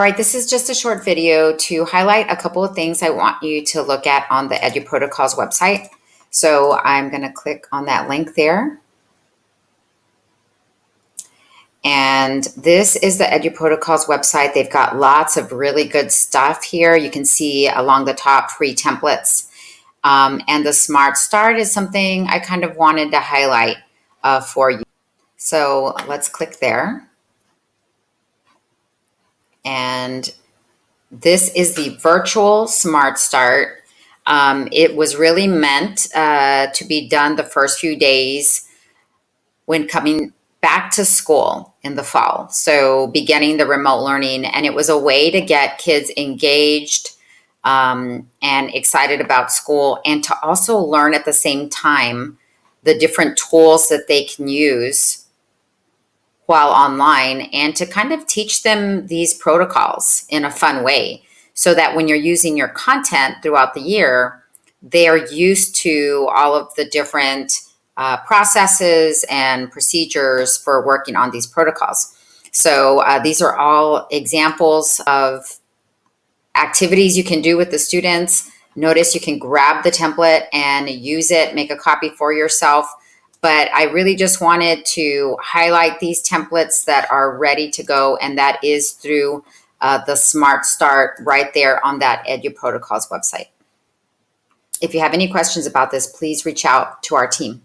All right, this is just a short video to highlight a couple of things I want you to look at on the EduProtocols website. So I'm going to click on that link there. And this is the EduProtocols website. They've got lots of really good stuff here. You can see along the top free templates. Um, and the Smart Start is something I kind of wanted to highlight uh, for you. So let's click there. And this is the virtual Smart Start. Um, it was really meant uh, to be done the first few days when coming back to school in the fall. So beginning the remote learning, and it was a way to get kids engaged um, and excited about school and to also learn at the same time the different tools that they can use while online and to kind of teach them these protocols in a fun way so that when you're using your content throughout the year, they are used to all of the different uh, processes and procedures for working on these protocols. So uh, these are all examples of activities you can do with the students. Notice you can grab the template and use it, make a copy for yourself but I really just wanted to highlight these templates that are ready to go, and that is through uh, the Smart Start right there on that EduProtocols website. If you have any questions about this, please reach out to our team.